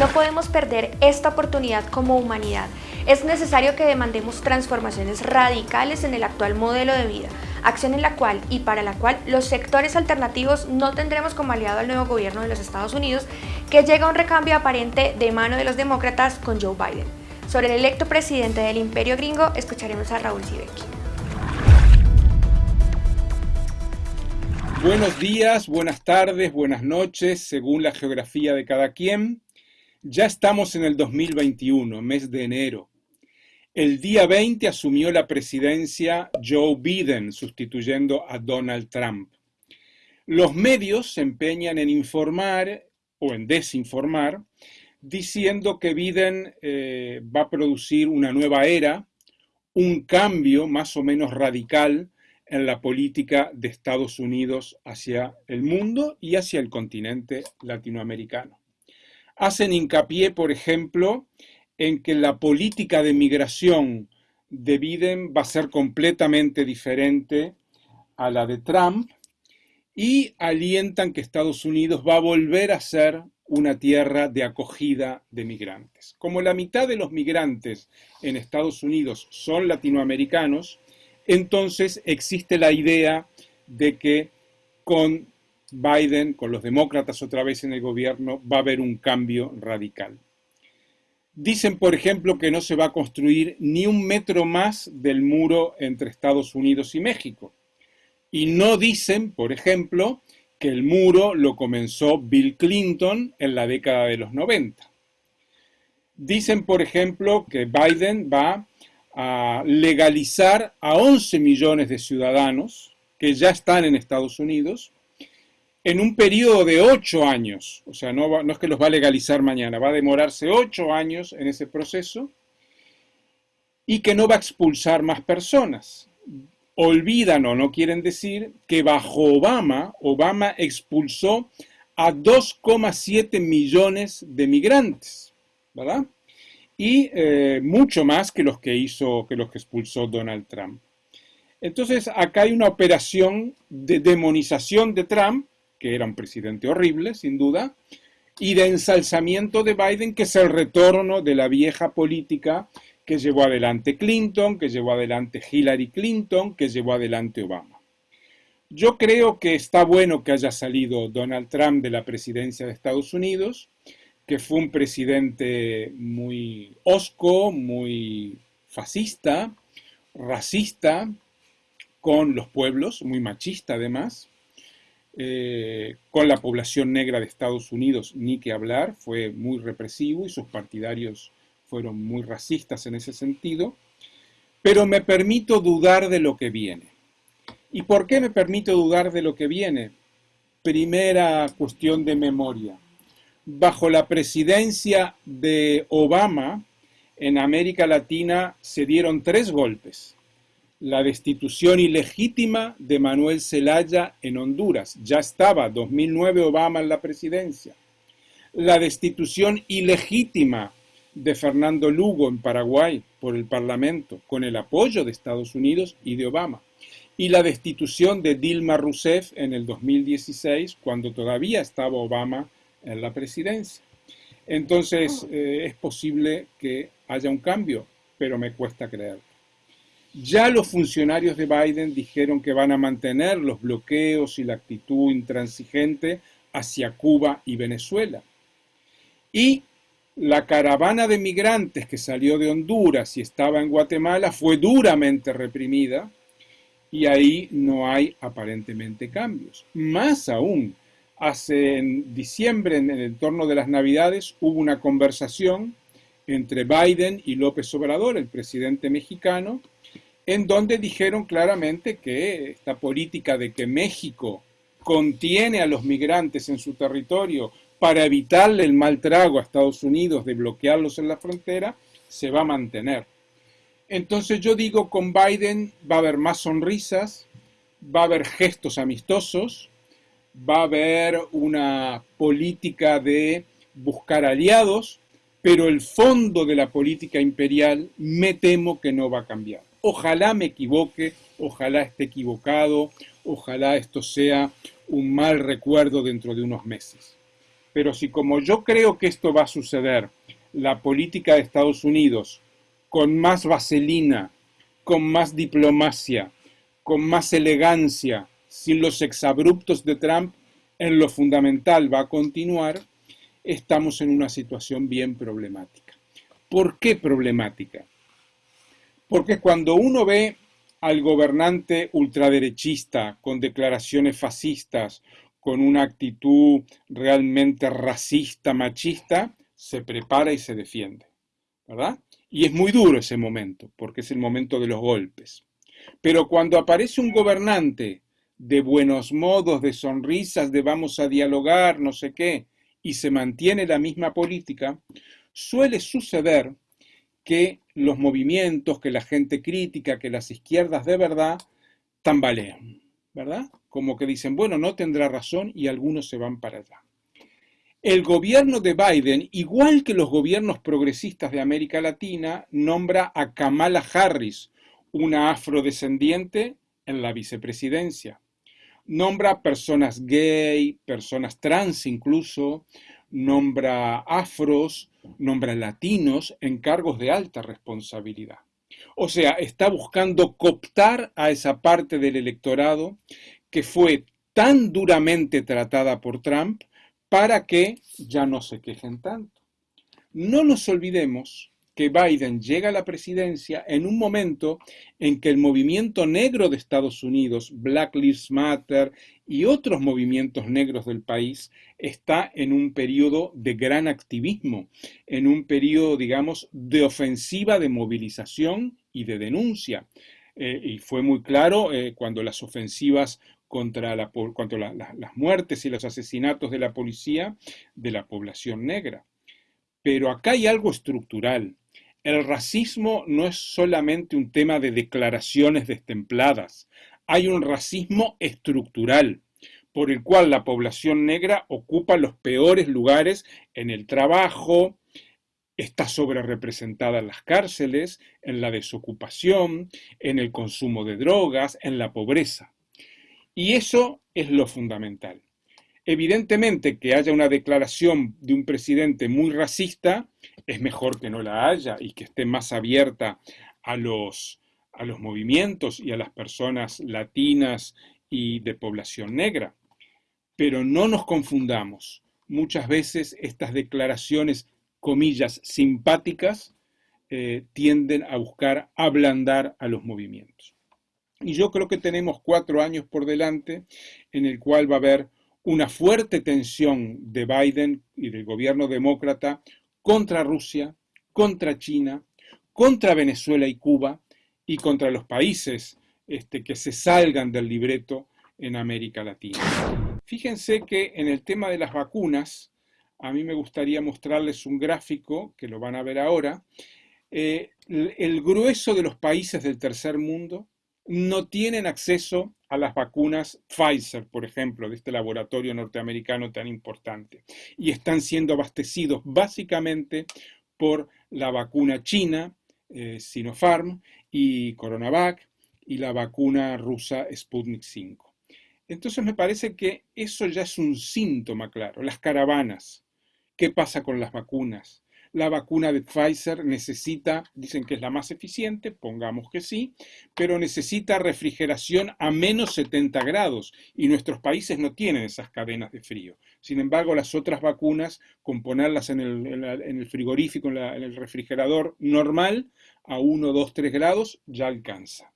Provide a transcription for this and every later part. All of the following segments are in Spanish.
No podemos perder esta oportunidad como humanidad. Es necesario que demandemos transformaciones radicales en el actual modelo de vida, acción en la cual y para la cual los sectores alternativos no tendremos como aliado al nuevo gobierno de los Estados Unidos, que llega a un recambio aparente de mano de los demócratas con Joe Biden. Sobre el electo presidente del imperio gringo, escucharemos a Raúl Sibeki. Buenos días, buenas tardes, buenas noches, según la geografía de cada quien. Ya estamos en el 2021, mes de enero. El día 20 asumió la presidencia Joe Biden, sustituyendo a Donald Trump. Los medios se empeñan en informar o en desinformar, diciendo que Biden eh, va a producir una nueva era, un cambio más o menos radical en la política de Estados Unidos hacia el mundo y hacia el continente latinoamericano hacen hincapié, por ejemplo, en que la política de migración de Biden va a ser completamente diferente a la de Trump y alientan que Estados Unidos va a volver a ser una tierra de acogida de migrantes. Como la mitad de los migrantes en Estados Unidos son latinoamericanos, entonces existe la idea de que con Biden, con los demócratas otra vez en el gobierno, va a haber un cambio radical. Dicen, por ejemplo, que no se va a construir ni un metro más del muro entre Estados Unidos y México. Y no dicen, por ejemplo, que el muro lo comenzó Bill Clinton en la década de los 90. Dicen, por ejemplo, que Biden va a legalizar a 11 millones de ciudadanos que ya están en Estados Unidos en un periodo de ocho años, o sea, no, es que los va a legalizar mañana, va a demorarse ocho años en ese proceso y que no va a expulsar más personas. Olvidan o no quieren decir que bajo Obama, Obama expulsó a 2,7 millones de migrantes, ¿verdad? Y eh, mucho más que los que hizo, que los que expulsó Donald Trump. Entonces, acá hay una operación de demonización de Trump que era un presidente horrible, sin duda, y de ensalzamiento de Biden, que es el retorno de la vieja política que llevó adelante Clinton, que llevó adelante Hillary Clinton, que llevó adelante Obama. Yo creo que está bueno que haya salido Donald Trump de la presidencia de Estados Unidos, que fue un presidente muy osco, muy fascista, racista con los pueblos, muy machista además, eh, con la población negra de Estados Unidos ni que hablar, fue muy represivo y sus partidarios fueron muy racistas en ese sentido, pero me permito dudar de lo que viene. ¿Y por qué me permito dudar de lo que viene? Primera cuestión de memoria. Bajo la presidencia de Obama, en América Latina se dieron tres golpes la destitución ilegítima de Manuel Zelaya en Honduras. Ya estaba 2009 Obama en la presidencia. La destitución ilegítima de Fernando Lugo en Paraguay por el Parlamento, con el apoyo de Estados Unidos y de Obama. Y la destitución de Dilma Rousseff en el 2016, cuando todavía estaba Obama en la presidencia. Entonces, eh, es posible que haya un cambio, pero me cuesta creerlo. Ya los funcionarios de Biden dijeron que van a mantener los bloqueos y la actitud intransigente hacia Cuba y Venezuela. Y la caravana de migrantes que salió de Honduras y estaba en Guatemala fue duramente reprimida y ahí no hay aparentemente cambios. Más aún, hace en diciembre, en el entorno de las Navidades, hubo una conversación entre Biden y López Obrador, el presidente mexicano, en donde dijeron claramente que esta política de que México contiene a los migrantes en su territorio para evitarle el mal trago a Estados Unidos de bloquearlos en la frontera, se va a mantener. Entonces yo digo, con Biden va a haber más sonrisas, va a haber gestos amistosos, va a haber una política de buscar aliados, pero el fondo de la política imperial me temo que no va a cambiar. Ojalá me equivoque, ojalá esté equivocado, ojalá esto sea un mal recuerdo dentro de unos meses. Pero si como yo creo que esto va a suceder, la política de Estados Unidos, con más vaselina, con más diplomacia, con más elegancia, sin los exabruptos de Trump, en lo fundamental va a continuar, estamos en una situación bien problemática. ¿Por qué problemática? Porque cuando uno ve al gobernante ultraderechista con declaraciones fascistas, con una actitud realmente racista, machista, se prepara y se defiende, ¿verdad? Y es muy duro ese momento, porque es el momento de los golpes. Pero cuando aparece un gobernante de buenos modos, de sonrisas, de vamos a dialogar, no sé qué, y se mantiene la misma política, suele suceder que los movimientos, que la gente crítica, que las izquierdas de verdad tambalean, ¿verdad? Como que dicen, bueno, no tendrá razón y algunos se van para allá. El gobierno de Biden, igual que los gobiernos progresistas de América Latina, nombra a Kamala Harris, una afrodescendiente, en la vicepresidencia. Nombra personas gay, personas trans incluso, nombra afros, nombra latinos en cargos de alta responsabilidad. O sea, está buscando cooptar a esa parte del electorado que fue tan duramente tratada por Trump para que ya no se quejen tanto. No nos olvidemos que Biden llega a la presidencia en un momento en que el movimiento negro de Estados Unidos, Black Lives Matter y otros movimientos negros del país, está en un periodo de gran activismo, en un periodo, digamos, de ofensiva, de movilización y de denuncia. Eh, y fue muy claro eh, cuando las ofensivas contra, la, las muertes y los asesinatos de la policía de la población negra. Pero acá hay algo estructural. El racismo no es solamente un tema de declaraciones destempladas. Hay un racismo estructural por el cual la población negra ocupa los peores lugares en el trabajo, está sobre representada en las cárceles, en la desocupación, en el consumo de drogas, en la pobreza. Y eso es lo fundamental. Evidentemente que haya una declaración de un presidente muy racista es mejor que no la haya y que esté más abierta a los, a los movimientos y a las personas latinas y de población negra. Pero no nos confundamos. Muchas veces estas declaraciones, comillas, simpáticas, eh, tienden a buscar ablandar a los movimientos. Y yo creo que tenemos cuatro años por delante en el cual va a haber una fuerte tensión de Biden y del gobierno demócrata contra Rusia, contra China, contra Venezuela y Cuba y contra los países este, que se salgan del libreto en América Latina. Fíjense que en el tema de las vacunas, a mí me gustaría mostrarles un gráfico, que lo van a ver ahora, eh, el grueso de los países del tercer mundo no tienen acceso a las vacunas Pfizer, por ejemplo, de este laboratorio norteamericano tan importante, y están siendo abastecidos básicamente por la vacuna china, eh, Sinopharm, y Coronavac, y la vacuna rusa Sputnik 5. Entonces me parece que eso ya es un síntoma claro. Las caravanas, ¿qué pasa con las vacunas? La vacuna de Pfizer necesita, dicen que es la más eficiente, pongamos que sí, pero necesita refrigeración a menos 70 grados y nuestros países no tienen esas cadenas de frío. Sin embargo, las otras vacunas, con ponerlas en el, frigorífico, en, en el refrigerador normal, a 1, 2, 3 grados, ya alcanza.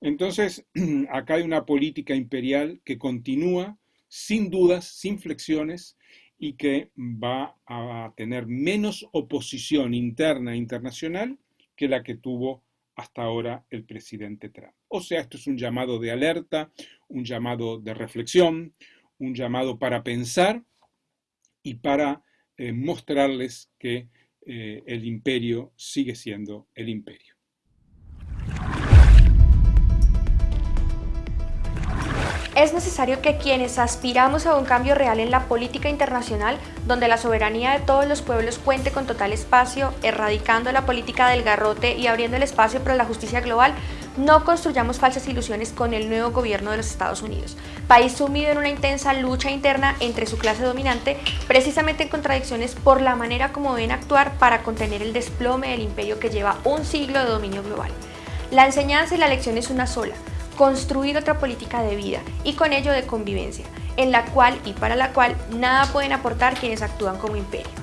Entonces, acá hay una política imperial que continúa sin dudas, sin flexiones, y que va a tener menos oposición interna e internacional que la que tuvo hasta ahora el presidente Trump. O sea, esto es un llamado de alerta, un llamado de reflexión, un llamado para pensar y para eh, mostrarles que eh, el imperio sigue siendo el imperio. Necesario que quienes aspiramos a un cambio real en la política internacional, donde la soberanía de todos los pueblos cuente con total espacio, erradicando la política del garrote y abriendo el espacio para la justicia global, No construyamos falsas ilusiones con el nuevo gobierno de los Estados Unidos, país sumido en una intensa lucha interna entre su clase dominante, precisamente en contradicciones por la manera como deben actuar para contener el desplome del imperio que lleva un siglo de dominio global. La enseñanza y la lección es una sola, construir otra política de vida y con ello de convivencia, en la cual y para la cual nada pueden aportar quienes actúan como imperio.